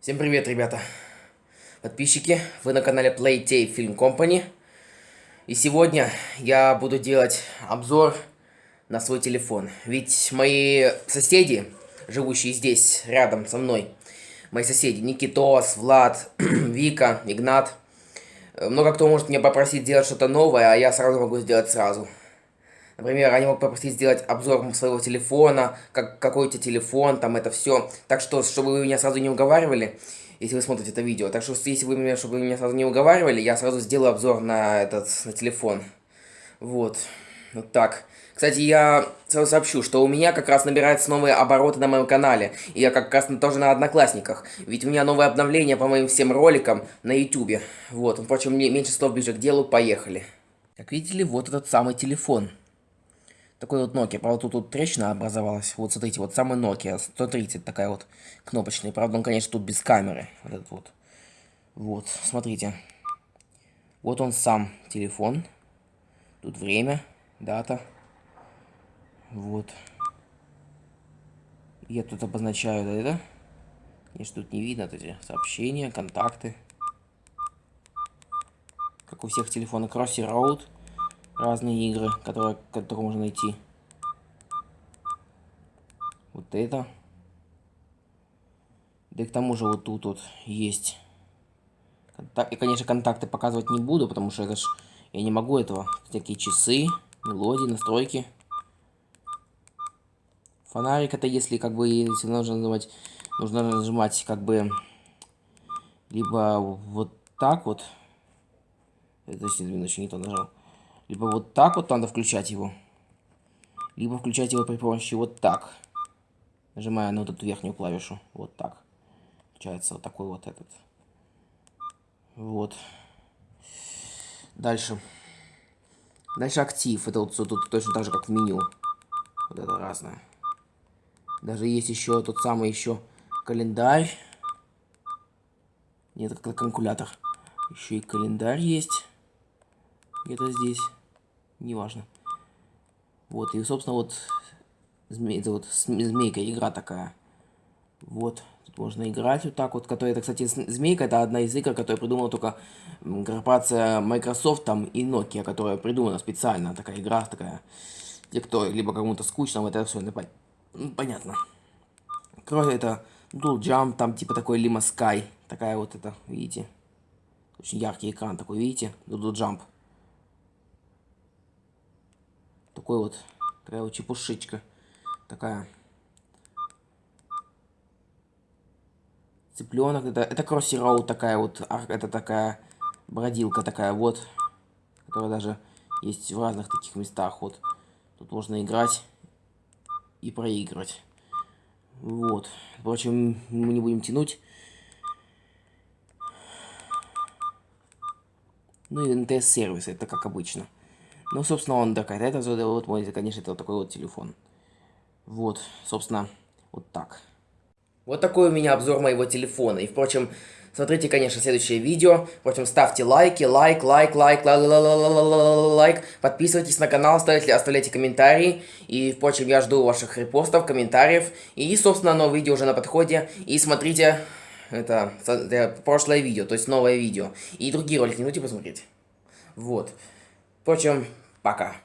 Всем привет, ребята! Подписчики, вы на канале Playtay Film Company. И сегодня я буду делать обзор на свой телефон. Ведь мои соседи, живущие здесь, рядом со мной, мои соседи, Никитос, Влад, Вика, Игнат, много кто может меня попросить сделать что-то новое, а я сразу могу сделать сразу. Например, они могут попросить сделать обзор своего телефона, как, какой у тебя телефон, там это все. Так что, чтобы вы меня сразу не уговаривали, если вы смотрите это видео. Так что, если вы меня, чтобы вы меня сразу не уговаривали, я сразу сделаю обзор на этот, на телефон. Вот. Вот так. Кстати, я сразу сообщу, что у меня как раз набираются новые обороты на моем канале. И я как раз тоже на Одноклассниках. Ведь у меня новое обновление по моим всем роликам на Ютубе. Вот. Впрочем, мне меньше слов ближе к делу. Поехали. Как видите ли, вот этот самый телефон. Такой вот Nokia. Правда, тут, тут трещина образовалась. Вот смотрите, вот самый Nokia 130 такая вот кнопочная. Правда, он, конечно, тут без камеры. Вот этот вот. Вот, смотрите. Вот он сам телефон. Тут время, дата. Вот. Я тут обозначаю это. Конечно, тут не видно эти сообщения, контакты. Как у всех телефонов Crossy Road разные игры, которые, которые можно найти. Вот это. Да и к тому же вот тут вот есть. И, конечно, контакты показывать не буду, потому что это ж... Я не могу этого. Всякие часы, мелодии, настройки. Фонарик это если как бы, если нужно нажимать, нужно нажимать как бы, либо вот так вот. Это, еще не то нажал. Либо вот так вот надо включать его. Либо включать его при помощи вот так. Нажимая на вот эту верхнюю клавишу. Вот так. Получается вот такой вот этот. Вот. Дальше. Дальше актив. Это вот тут точно так же, как в меню. Вот это разное. Даже есть еще тот самый еще календарь. Нет, это калькулятор. Еще и календарь есть. Где-то здесь неважно. Вот, и, собственно, вот, зме... это вот змейка, игра такая. Вот, тут можно играть вот так вот, которая, это, кстати, змейка, это одна из игр, которую придумала только корпорация Microsoft там и Nokia, которая придумана специально, такая игра такая. Те, кто либо кому-то скучно, это все ну, понятно. Кроме это Dual Jump, там типа такой Lima Sky, такая вот это, видите. Очень яркий экран такой, видите, Dual Jump. Такой вот, такая вот чепушечка. Такая. Цыпленок, это, это Кросси Роуд такая вот, это такая бродилка такая вот, которая даже есть в разных таких местах. Вот, тут можно играть и проигрывать. Вот, впрочем, мы не будем тянуть. Ну и НТС-сервис, это как обычно. Ну, собственно, он такая, это вот мой, конечно, это вот такой вот телефон. Вот, собственно, вот так. Вот такой у меня обзор моего телефона. И, впрочем, смотрите, конечно, следующее видео. Впрочем, ставьте лайки, лайк, лайк, лайк, лайк, Подписывайтесь на канал, ставьте, оставляйте комментарии. И, впрочем, я жду ваших репостов, комментариев. И, собственно, новое видео уже на подходе. И смотрите, это, это прошлое видео, то есть новое видео. И другие ролики не будете посмотреть. Вот. Впрочем, пока.